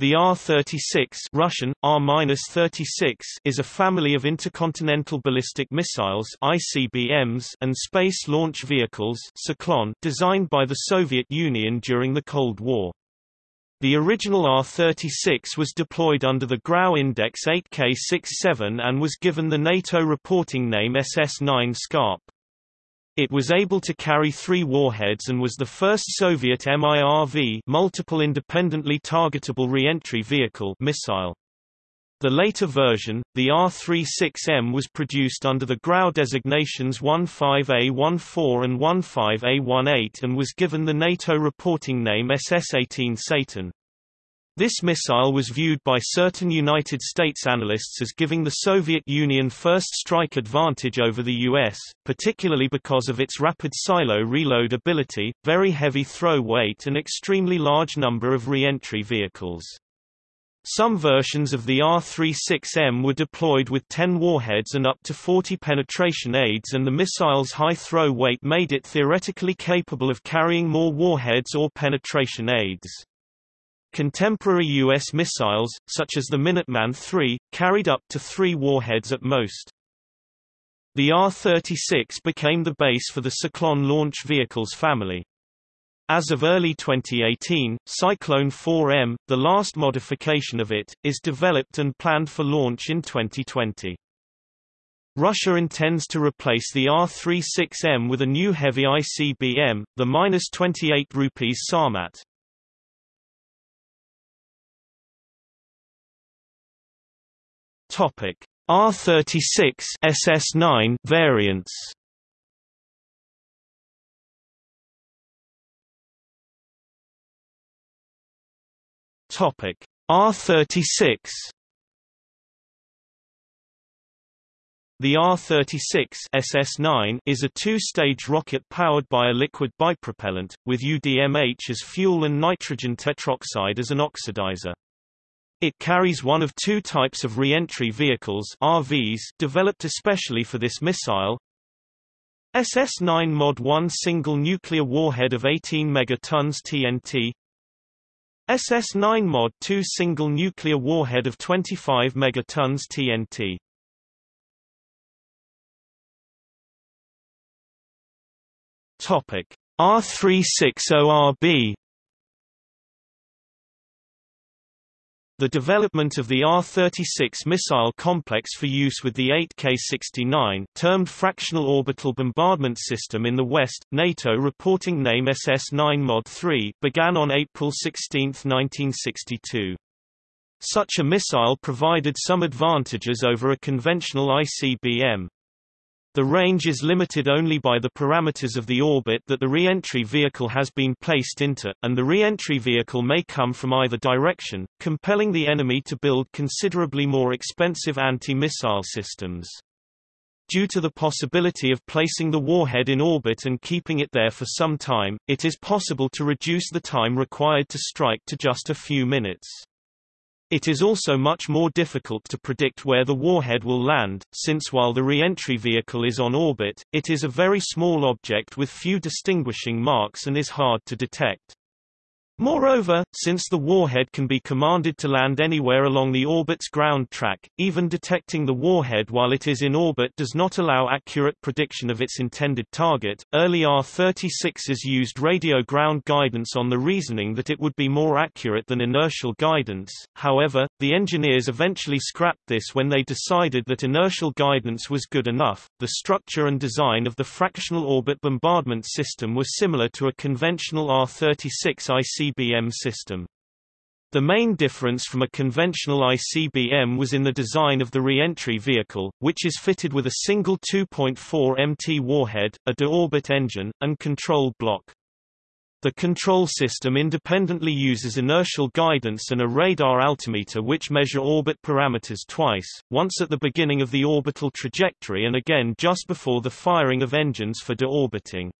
The R-36 Russian, R-36 is a family of intercontinental ballistic missiles ICBMs and space launch vehicles designed by the Soviet Union during the Cold War. The original R-36 was deployed under the Grau Index 8K67 and was given the NATO reporting name SS-9 Scarp. It was able to carry three warheads and was the first Soviet MIRV multiple independently targetable reentry vehicle missile. The later version, the R-36M was produced under the Grau designations 15A14 and 15A18 and was given the NATO reporting name SS-18 Satan. This missile was viewed by certain United States analysts as giving the Soviet Union first strike advantage over the US, particularly because of its rapid silo reload ability, very heavy throw weight and extremely large number of re-entry vehicles. Some versions of the R-36M were deployed with 10 warheads and up to 40 penetration aids and the missile's high throw weight made it theoretically capable of carrying more warheads or penetration aids. Contemporary U.S. missiles, such as the Minuteman III, carried up to three warheads at most. The R-36 became the base for the Cyclone launch vehicles family. As of early 2018, Cyclone 4M, the last modification of it, is developed and planned for launch in 2020. Russia intends to replace the R-36M with a new heavy ICBM, the -28 rupees Sarmat. Topic R36 SS9 variants. Topic R36 The R-36 SS9 is a two-stage rocket powered by a liquid bipropellant, with UDMH as fuel and nitrogen tetroxide as an oxidizer. It carries one of two types of re-entry vehicles RVs developed especially for this missile. SS-9 Mod 1 single nuclear warhead of 18 megatons TNT SS-9 Mod 2 single nuclear warhead of 25 megatons TNT Topic. R36ORB The development of the R-36 missile complex for use with the 8K-69 termed Fractional Orbital Bombardment System in the West, NATO reporting name SS-9 Mod 3 began on April 16, 1962. Such a missile provided some advantages over a conventional ICBM. The range is limited only by the parameters of the orbit that the re-entry vehicle has been placed into, and the re-entry vehicle may come from either direction, compelling the enemy to build considerably more expensive anti-missile systems. Due to the possibility of placing the warhead in orbit and keeping it there for some time, it is possible to reduce the time required to strike to just a few minutes. It is also much more difficult to predict where the warhead will land, since while the re-entry vehicle is on orbit, it is a very small object with few distinguishing marks and is hard to detect. Moreover, since the warhead can be commanded to land anywhere along the orbit's ground track, even detecting the warhead while it is in orbit does not allow accurate prediction of its intended target. Early R-36s used radio ground guidance on the reasoning that it would be more accurate than inertial guidance. However, the engineers eventually scrapped this when they decided that inertial guidance was good enough. The structure and design of the fractional orbit bombardment system was similar to a conventional R-36 IC ICBM system. The main difference from a conventional ICBM was in the design of the re-entry vehicle, which is fitted with a single 2.4 MT warhead, a de-orbit engine, and control block. The control system independently uses inertial guidance and a radar altimeter which measure orbit parameters twice, once at the beginning of the orbital trajectory and again just before the firing of engines for deorbiting.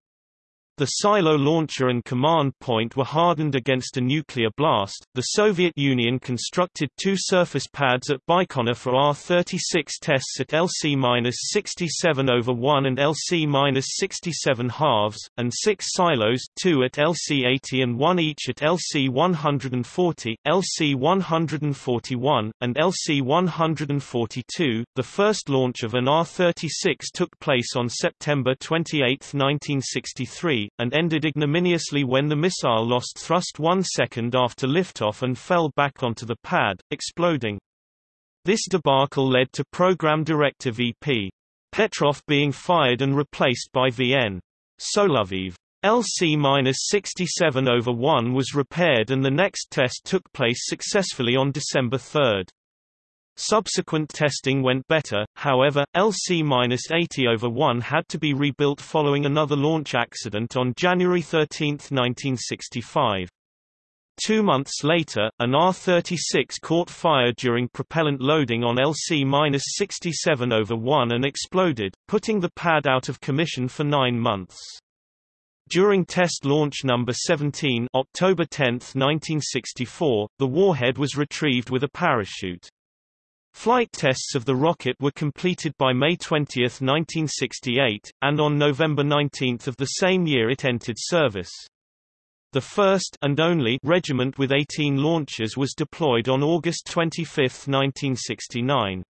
The silo launcher and command point were hardened against a nuclear blast. The Soviet Union constructed two surface pads at Baikonur for R-36 tests at LC-67 over 1 and LC-67 halves, and six silos, two at LC-80 and one each at LC-140, LC-141, and LC-142. The first launch of an R-36 took place on September 28, 1963 and ended ignominiously when the missile lost thrust one second after liftoff and fell back onto the pad, exploding. This debacle led to Program Director VP Petrov being fired and replaced by VN Soloviev. LC-67 over 1 was repaired and the next test took place successfully on December 3. Subsequent testing went better, however, LC-80 over 1 had to be rebuilt following another launch accident on January 13, 1965. Two months later, an R-36 caught fire during propellant loading on LC-67 over 1 and exploded, putting the pad out of commission for nine months. During test launch number 17 October 10, 1964, the warhead was retrieved with a parachute. Flight tests of the rocket were completed by May 20, 1968, and on November 19 of the same year it entered service. The first and only regiment with 18 launchers was deployed on August 25, 1969.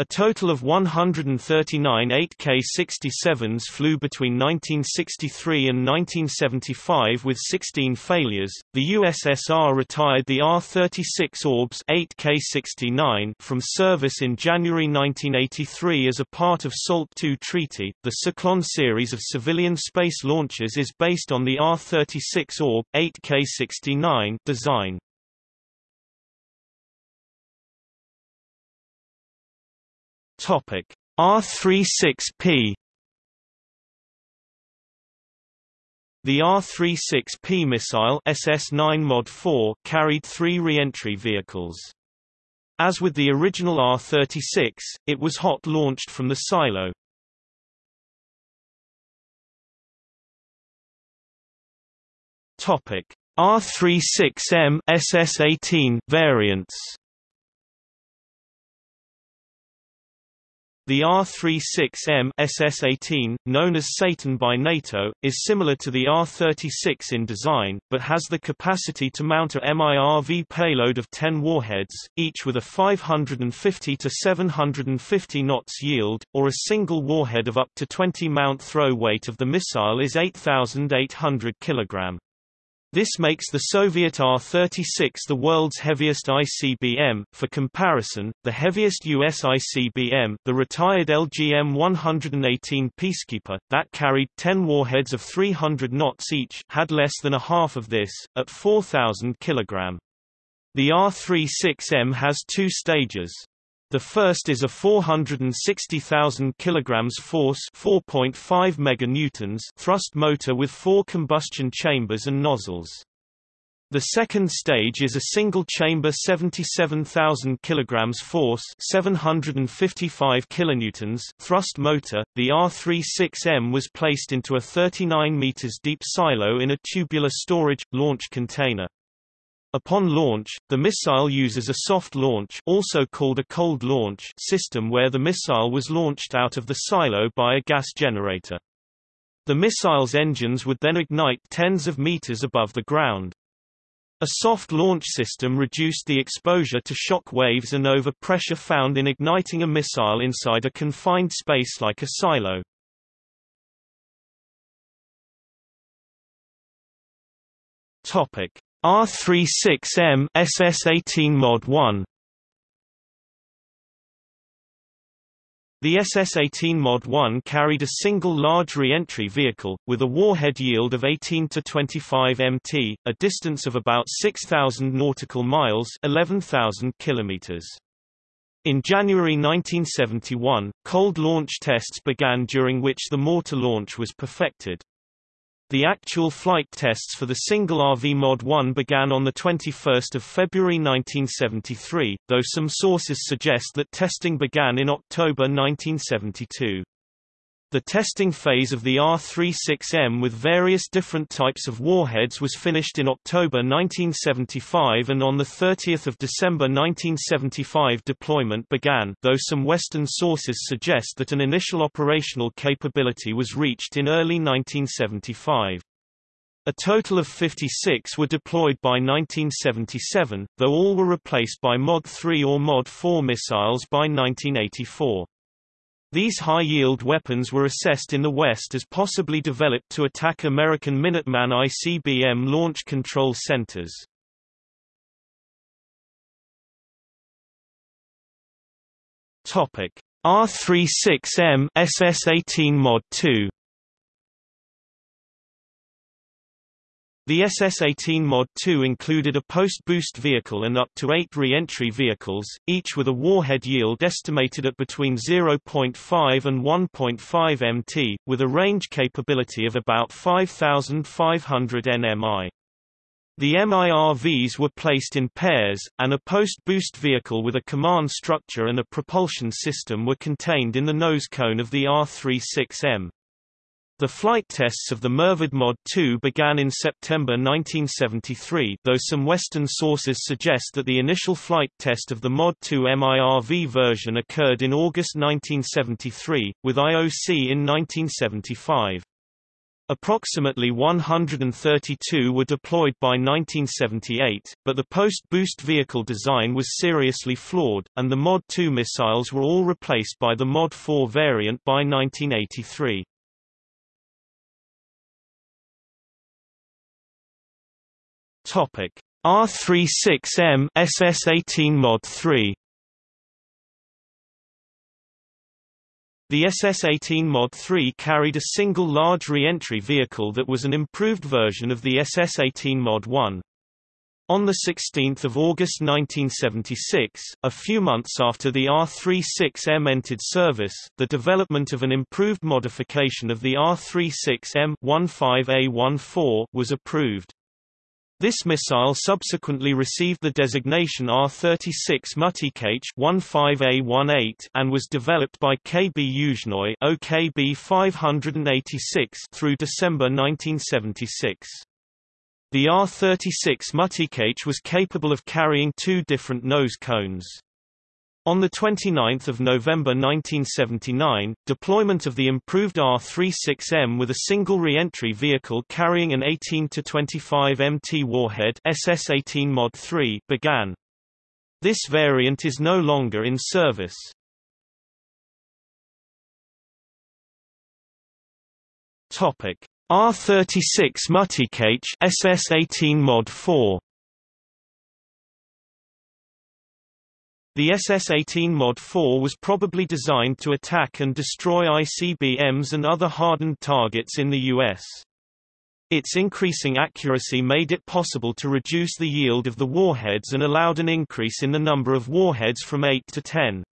A total of 139 8K-67s flew between 1963 and 1975 with 16 failures. The USSR retired the R-36 Orbs 8K-69 from service in January 1983 as a part of SALT II treaty. The Cyclone series of civilian space launches is based on the R-36 Orb 8K-69 design. Topic R36P The R-36P missile SS-9 Mod 4 carried three re-entry vehicles. As with the original R-36, it was hot-launched from the silo. R-36M SS-18 variants The R-36M SS-18, known as Satan by NATO, is similar to the R-36 in design, but has the capacity to mount a MIRV payload of 10 warheads, each with a 550 to 750 knots yield, or a single warhead of up to 20 mount throw weight of the missile is 8,800 kg. This makes the Soviet R-36 the world's heaviest ICBM. For comparison, the heaviest US ICBM, the retired LGM-118 Peacekeeper, that carried 10 warheads of 300 knots each, had less than a half of this, at 4,000 kg. The R-36M has two stages. The first is a 460,000 kilograms force, 4.5 meganewtons thrust motor with four combustion chambers and nozzles. The second stage is a single-chamber 77,000 kilograms force, 755 kilonewtons thrust motor. The R36M was placed into a 39 meters deep silo in a tubular storage launch container. Upon launch, the missile uses a soft launch also called a cold launch system where the missile was launched out of the silo by a gas generator. The missile's engines would then ignite tens of meters above the ground. A soft launch system reduced the exposure to shock waves and overpressure found in igniting a missile inside a confined space like a silo. Topic: R36M SS18 Mod 1 The SS-18 Mod 1 carried a single large re-entry vehicle, with a warhead yield of 18 to 25 mt, a distance of about 6,000 nautical miles 11,000 kilometers. In January 1971, cold launch tests began during which the mortar launch was perfected. The actual flight tests for the single RV Mod 1 began on 21 February 1973, though some sources suggest that testing began in October 1972. The testing phase of the R-36M with various different types of warheads was finished in October 1975 and on 30 December 1975 deployment began, though some Western sources suggest that an initial operational capability was reached in early 1975. A total of 56 were deployed by 1977, though all were replaced by Mod 3 or Mod 4 missiles by 1984. These high-yield weapons were assessed in the West as possibly developed to attack American Minuteman ICBM launch control centers. R-36M SS-18 Mod 2 The SS-18 Mod 2 included a post-boost vehicle and up to eight re-entry vehicles, each with a warhead yield estimated at between 0.5 and 1.5 mt, with a range capability of about 5,500 nmi. The MIRVs were placed in pairs, and a post-boost vehicle with a command structure and a propulsion system were contained in the nose cone of the R-36M. The flight tests of the MIRV Mod 2 began in September 1973 though some Western sources suggest that the initial flight test of the Mod 2 MIRV version occurred in August 1973, with IOC in 1975. Approximately 132 were deployed by 1978, but the post-boost vehicle design was seriously flawed, and the Mod 2 missiles were all replaced by the Mod 4 variant by 1983. Topic: R36M SS18 Mod 3. The SS-18 Mod 3 carried a single large re-entry vehicle that was an improved version of the SS-18 Mod 1. On 16 August 1976, a few months after the R-36M entered service, the development of an improved modification of the R-36M 15A14 was approved. This missile subsequently received the designation R-36 Mutikh 15A18 and was developed by KB Yuzhnoye OKB 586 through December 1976. The R-36 Mutikh was capable of carrying two different nose cones. On 29 November 1979, deployment of the improved R-36M with a single re-entry vehicle carrying an 18-25 MT warhead SS-18 Mod 3 began. This variant is no longer in service. R-36 Mutikh SS-18 Mod 4 The SS-18 Mod 4 was probably designed to attack and destroy ICBMs and other hardened targets in the U.S. Its increasing accuracy made it possible to reduce the yield of the warheads and allowed an increase in the number of warheads from 8 to 10.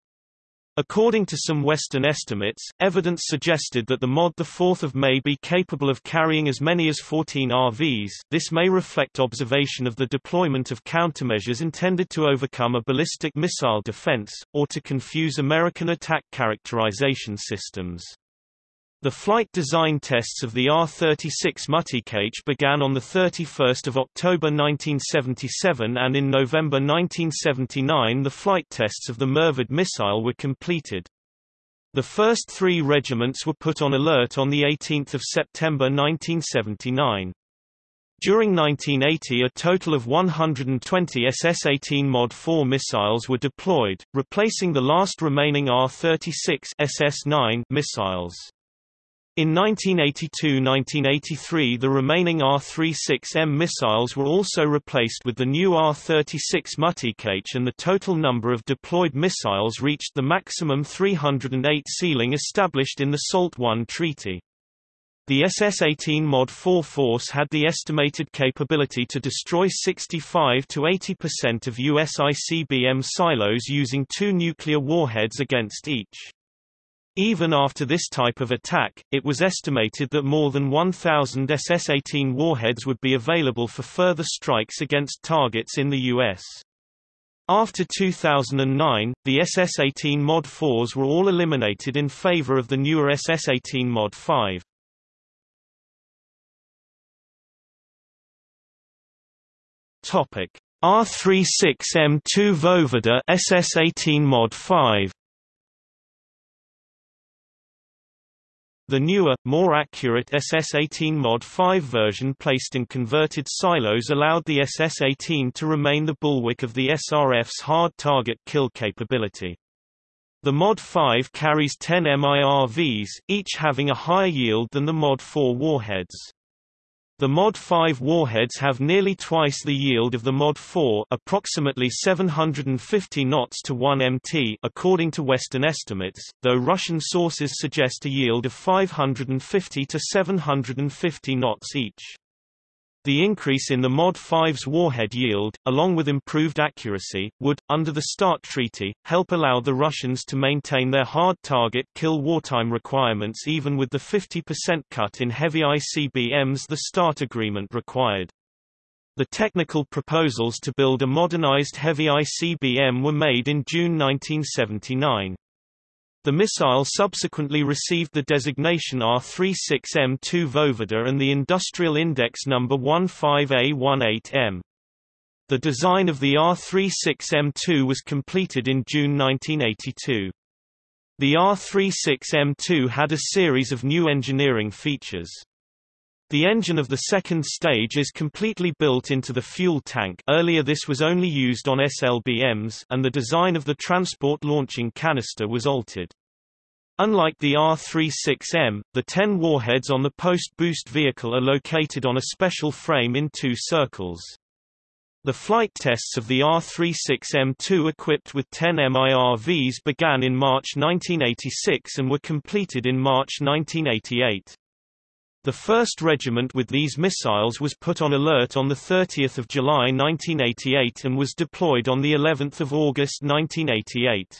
According to some Western estimates, evidence suggested that the Mod 4 may be capable of carrying as many as 14 RVs this may reflect observation of the deployment of countermeasures intended to overcome a ballistic missile defense, or to confuse American attack characterization systems. The flight design tests of the R-36 Mutikh began on 31 October 1977 and in November 1979 the flight tests of the MIRVed missile were completed. The first three regiments were put on alert on 18 September 1979. During 1980 a total of 120 SS-18 Mod 4 missiles were deployed, replacing the last remaining R-36 SS-9 missiles. In 1982–1983 the remaining R-36M missiles were also replaced with the new R-36 Mutikh and the total number of deployed missiles reached the maximum 308 ceiling established in the SALT I treaty. The SS-18 Mod 4 force had the estimated capability to destroy 65 to 80% of US ICBM silos using two nuclear warheads against each. Even after this type of attack, it was estimated that more than 1,000 SS-18 warheads would be available for further strikes against targets in the U.S. After 2009, the SS-18 Mod 4s were all eliminated in favor of the newer SS-18 Mod 5. Topic: R36M2 Voivode SS-18 Mod 5. The newer, more accurate SS-18 Mod 5 version placed in converted silos allowed the SS-18 to remain the bulwark of the SRF's hard target kill capability. The Mod 5 carries 10 MIRVs, each having a higher yield than the Mod 4 warheads. The Mod 5 warheads have nearly twice the yield of the Mod 4 approximately 750 knots to 1 mt according to Western estimates, though Russian sources suggest a yield of 550 to 750 knots each. The increase in the Mod 5's warhead yield, along with improved accuracy, would, under the START treaty, help allow the Russians to maintain their hard target kill wartime requirements even with the 50% cut in heavy ICBMs the START agreement required. The technical proposals to build a modernized heavy ICBM were made in June 1979. The missile subsequently received the designation R-36M2 Voivode and the industrial index number 15A18M. The design of the R-36M2 was completed in June 1982. The R-36M2 had a series of new engineering features. The engine of the second stage is completely built into the fuel tank earlier this was only used on SLBMs and the design of the transport launching canister was altered. Unlike the R-36M, the 10 warheads on the post-boost vehicle are located on a special frame in two circles. The flight tests of the R-36M2 equipped with 10 MIRVs began in March 1986 and were completed in March 1988. The 1st Regiment with these missiles was put on alert on 30 July 1988 and was deployed on of August 1988.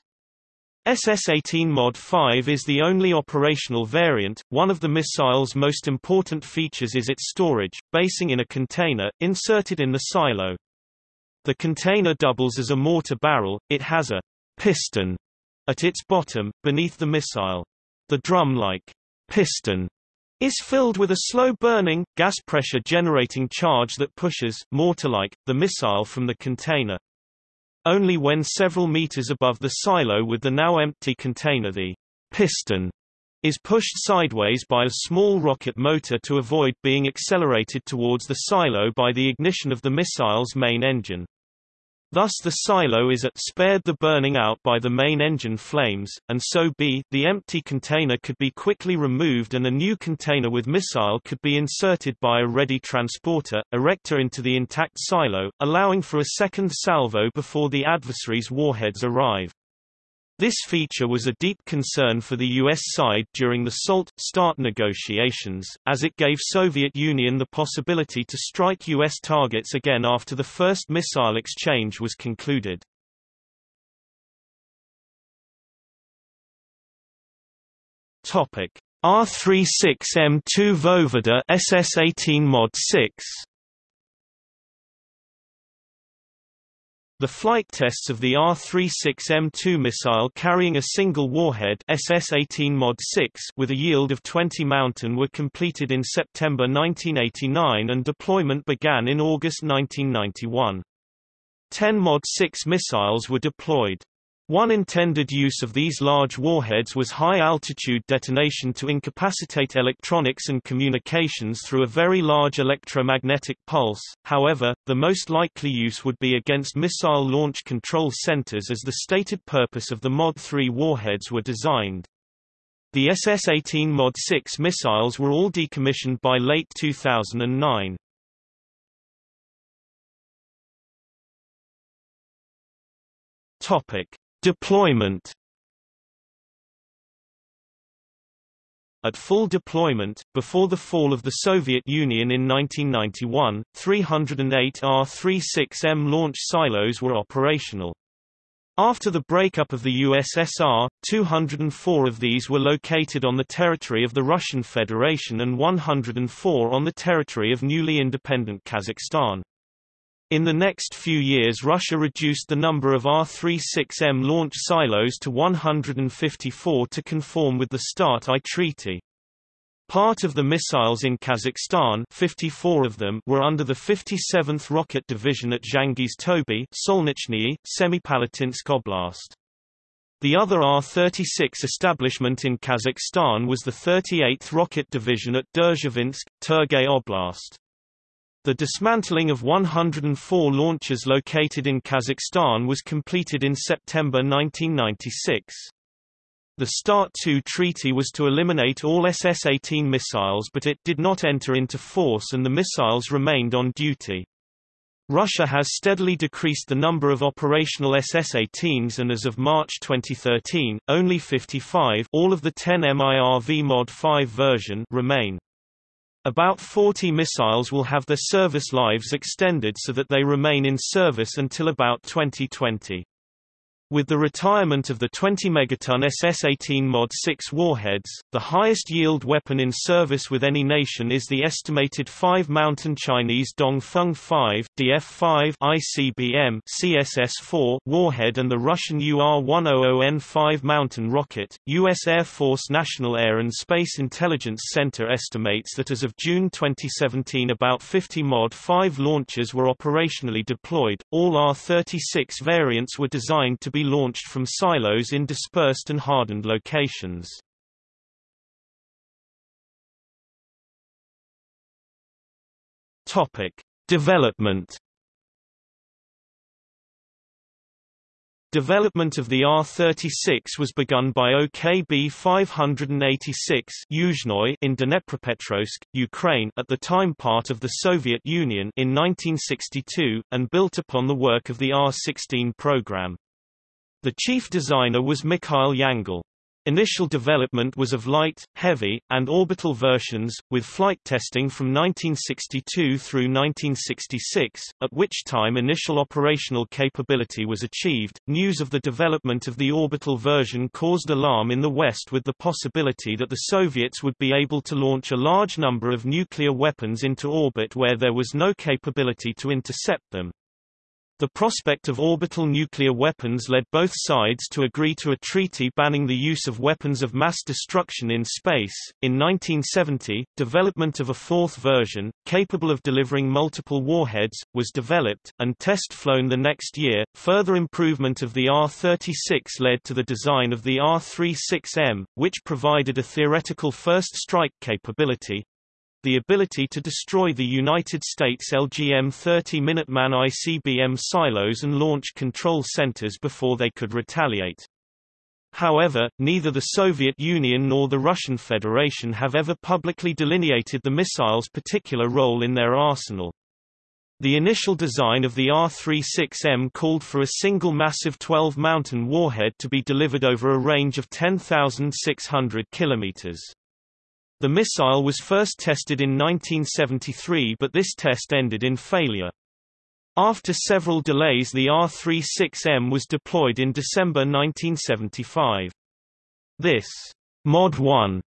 SS-18 Mod 5 is the only operational variant. One of the missile's most important features is its storage, basing in a container, inserted in the silo. The container doubles as a mortar barrel, it has a piston at its bottom, beneath the missile. The drum-like piston is filled with a slow-burning, gas-pressure-generating charge that pushes, mortar-like, the missile from the container. Only when several meters above the silo with the now empty container the piston is pushed sideways by a small rocket motor to avoid being accelerated towards the silo by the ignition of the missile's main engine. Thus the silo is at spared the burning out by the main engine flames, and so b the empty container could be quickly removed and a new container with missile could be inserted by a ready transporter, erector into the intact silo, allowing for a second salvo before the adversary's warheads arrive. This feature was a deep concern for the U.S. side during the SALT START negotiations, as it gave Soviet Union the possibility to strike U.S. targets again after the first missile exchange was concluded. R36M2 Voivode SS-18 Mod 6 The flight tests of the R-36M2 missile carrying a single warhead SS-18 Mod 6 with a yield of 20 Mountain were completed in September 1989 and deployment began in August 1991. Ten Mod 6 missiles were deployed. One intended use of these large warheads was high-altitude detonation to incapacitate electronics and communications through a very large electromagnetic pulse, however, the most likely use would be against missile launch control centers as the stated purpose of the Mod 3 warheads were designed. The SS-18 Mod 6 missiles were all decommissioned by late 2009. Topic. Deployment At full deployment, before the fall of the Soviet Union in 1991, 308 R-36M launch silos were operational. After the breakup of the USSR, 204 of these were located on the territory of the Russian Federation and 104 on the territory of newly independent Kazakhstan. In the next few years Russia reduced the number of R-36M launch silos to 154 to conform with the START-I treaty. Part of the missiles in Kazakhstan 54 of them were under the 57th Rocket Division at Zhangiz Tobe Solnichny, Semipalatinsk Oblast. The other R-36 establishment in Kazakhstan was the 38th Rocket Division at Derzhavinsk, Turgay Oblast. The dismantling of 104 launchers located in Kazakhstan was completed in September 1996. The START-II treaty was to eliminate all SS-18 missiles but it did not enter into force and the missiles remained on duty. Russia has steadily decreased the number of operational SS-18s and as of March 2013, only 55 all of the 10 MIRV Mod 5 version remain. About 40 missiles will have their service lives extended so that they remain in service until about 2020. With the retirement of the 20 megaton SS-18 Mod 6 warheads, the highest yield weapon in service with any nation is the estimated 5-mountain Chinese Dongfeng 5 DF-5 ICBM CSS-4 warhead and the Russian UR-100N 5-mountain rocket. U.S. Air Force National Air and Space Intelligence Center estimates that as of June 2017 about 50 Mod 5 launchers were operationally deployed. All R-36 variants were designed to be launched from silos in dispersed and hardened locations. Topic: Development Development of the R-36 was begun by OKB 586 in Dnepropetrovsk, Ukraine at the time part of the Soviet Union in 1962, and built upon the work of the R-16 program. The chief designer was Mikhail Yangel. Initial development was of light, heavy, and orbital versions, with flight testing from 1962 through 1966, at which time initial operational capability was achieved. News of the development of the orbital version caused alarm in the West with the possibility that the Soviets would be able to launch a large number of nuclear weapons into orbit where there was no capability to intercept them. The prospect of orbital nuclear weapons led both sides to agree to a treaty banning the use of weapons of mass destruction in space. In 1970, development of a fourth version, capable of delivering multiple warheads, was developed, and test flown the next year. Further improvement of the R 36 led to the design of the R 36M, which provided a theoretical first strike capability, the ability to destroy the United States LGM-30 Minuteman ICBM silos and launch control centers before they could retaliate. However, neither the Soviet Union nor the Russian Federation have ever publicly delineated the missile's particular role in their arsenal. The initial design of the R-36M called for a single massive 12-mountain warhead to be delivered over a range of 10,600 kilometers. The missile was first tested in 1973 but this test ended in failure. After several delays the R-36M was deployed in December 1975. This Mod 1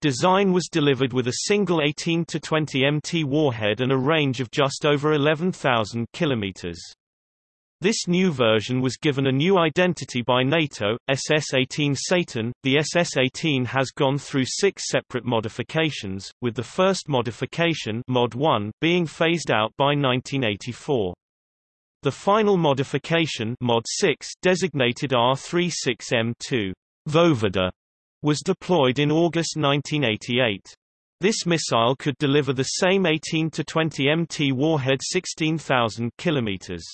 design was delivered with a single 18-20 MT warhead and a range of just over 11,000 kilometers. This new version was given a new identity by NATO, SS-18 Satan. The SS-18 has gone through six separate modifications, with the first modification Mod 1 being phased out by 1984. The final modification Mod 6 designated R-36M2 Voyvoda was deployed in August 1988. This missile could deliver the same 18 to 20 MT warhead 16,000 kilometers.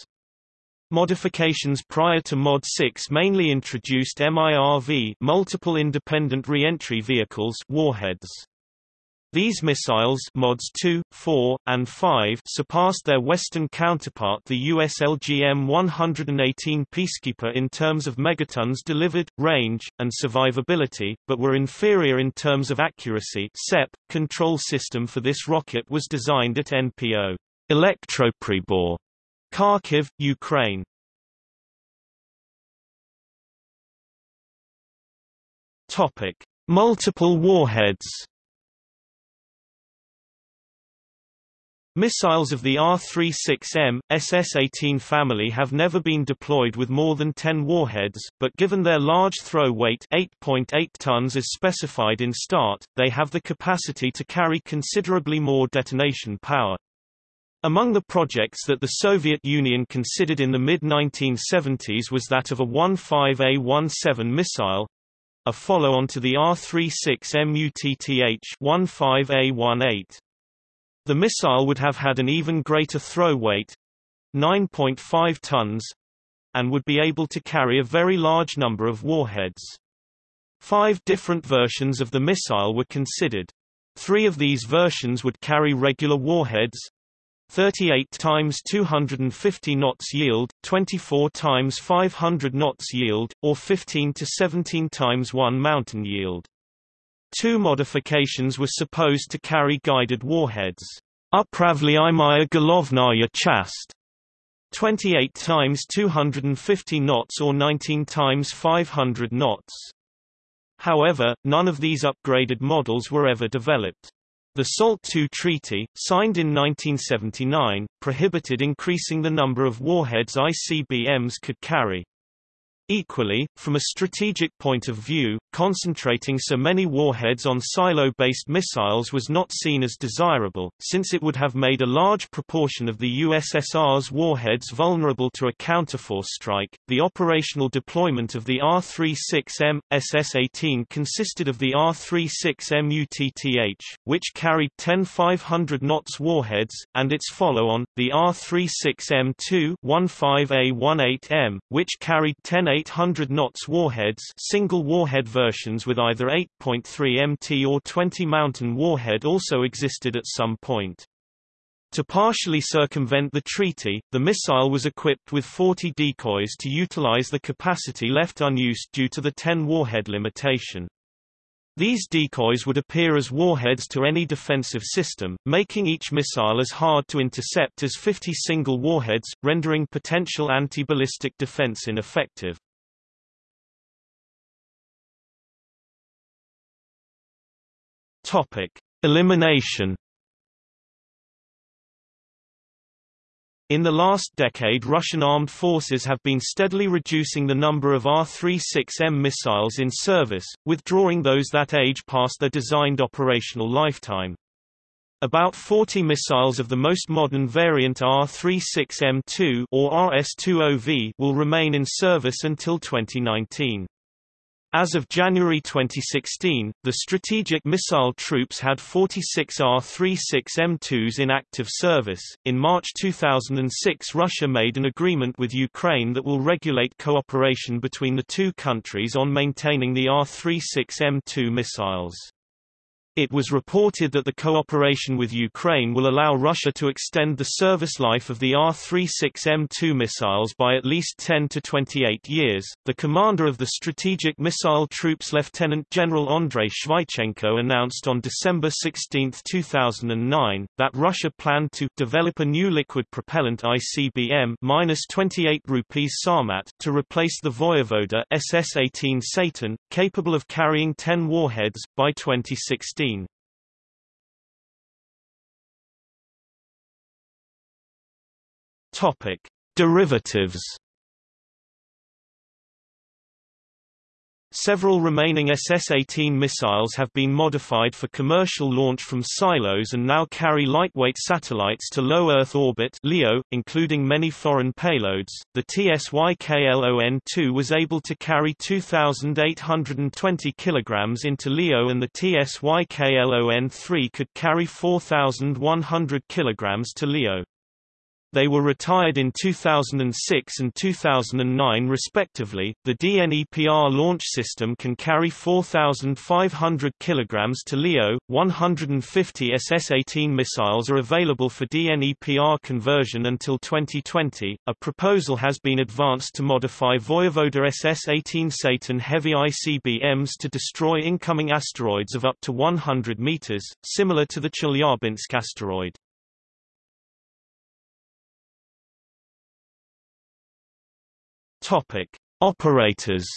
Modifications prior to Mod 6 mainly introduced MIRV multiple independent reentry vehicles warheads. These missiles mods 2, 4, and 5 surpassed their Western counterpart the US LGM-118 Peacekeeper in terms of megatons delivered, range, and survivability, but were inferior in terms of accuracy SEP. Control system for this rocket was designed at NPO. Elektropribor Kharkiv, Ukraine Topic: Multiple warheads. Missiles of the R-36M, SS-18 family have never been deployed with more than 10 warheads, but given their large throw weight 8.8 tons as specified in START, they have the capacity to carry considerably more detonation power. Among the projects that the Soviet Union considered in the mid-1970s was that of a 15A-17 missile, a follow-on to the R-36M UTTH-15A-18. The missile would have had an even greater throw weight 9.5 tons and would be able to carry a very large number of warheads. Five different versions of the missile were considered. Three of these versions would carry regular warheads 38 times 250 knots yield, 24 times 500 knots yield, or 15 to 17 times 1 mountain yield. Two modifications were supposed to carry guided warheads. Upravlyayemaya Golovnaya Chast 28 times 250 knots or 19 times 500 knots. However, none of these upgraded models were ever developed. The SALT II treaty, signed in 1979, prohibited increasing the number of warheads ICBMs could carry. Equally, from a strategic point of view, concentrating so many warheads on silo-based missiles was not seen as desirable, since it would have made a large proportion of the USSR's warheads vulnerable to a counterforce strike. The operational deployment of the R-36M, SS-18 consisted of the R-36M UTTH, which carried 10 500 knots warheads, and its follow-on, the R-36M2 15A18M, which carried 10 800 knots warheads single warhead versions with either 8.3 MT or 20 mountain warhead also existed at some point. To partially circumvent the treaty, the missile was equipped with 40 decoys to utilize the capacity left unused due to the 10 warhead limitation. These decoys would appear as warheads to any defensive system, making each missile as hard to intercept as 50 single warheads, rendering potential anti-ballistic defense ineffective. Topic: Elimination. In the last decade Russian armed forces have been steadily reducing the number of R-36M missiles in service, withdrawing those that age past their designed operational lifetime. About 40 missiles of the most modern variant R-36M2 or RS-20V will remain in service until 2019. As of January 2016, the Strategic Missile Troops had 46 R-36M2s in active service. In March 2006, Russia made an agreement with Ukraine that will regulate cooperation between the two countries on maintaining the R-36M2 missiles. It was reported that the cooperation with Ukraine will allow Russia to extend the service life of the R-36M2 missiles by at least 10 to 28 years. The commander of the Strategic Missile Troops Lieutenant General Andrei Shvaichenko announced on December 16, 2009, that Russia planned to develop a new liquid propellant ICBM-28 rupees Sarmat to replace the Voyevoda SS-18 Satan, capable of carrying 10 warheads, by 2016. Topic: Derivatives. Several remaining SS-18 missiles have been modified for commercial launch from silos and now carry lightweight satellites to low Earth orbit (LEO), including many foreign payloads. The TSYKLON-2 was able to carry 2,820 kg into LEO, and the TSYKLON-3 could carry 4,100 kg to LEO. They were retired in 2006 and 2009 respectively. The DNEPR launch system can carry 4,500 kg to LEO. 150 SS-18 missiles are available for DNEPR conversion until 2020. A proposal has been advanced to modify Voyevoda SS-18 Satan heavy ICBMs to destroy incoming asteroids of up to 100 meters, similar to the Chelyabinsk asteroid. Topic: Operators.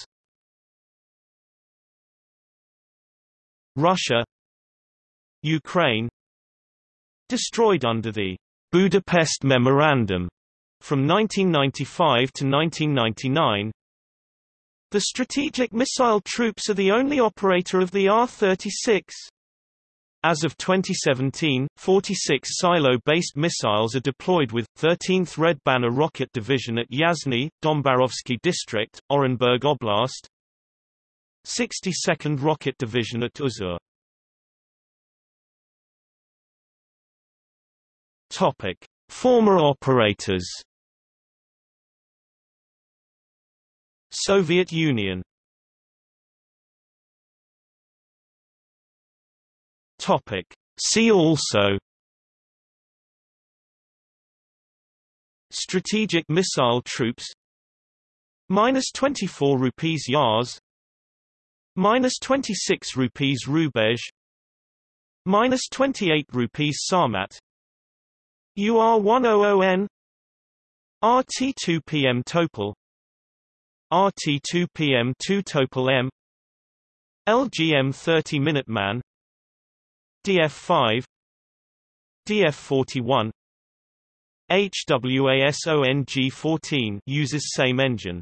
Russia Ukraine Destroyed under the Budapest Memorandum from 1995 to 1999. The Strategic Missile Troops are the only operator of the R-36. As of 2017, 46 silo-based missiles are deployed with 13th Red Banner Rocket Division at Yasny, Dombarovsky District, Orenburg Oblast, 62nd Rocket Division at Uzhur. Topic: Former operators. Soviet Union Topic. See also Strategic missile troops Minus 24 rupees Yars Minus 26 rupees Rubezh Minus 28 rupees Sarmat UR100N RT2PM Topol RT2PM2 Topol M LGM 30 Minuteman DF5 DF41 HWASONG14 uses same engine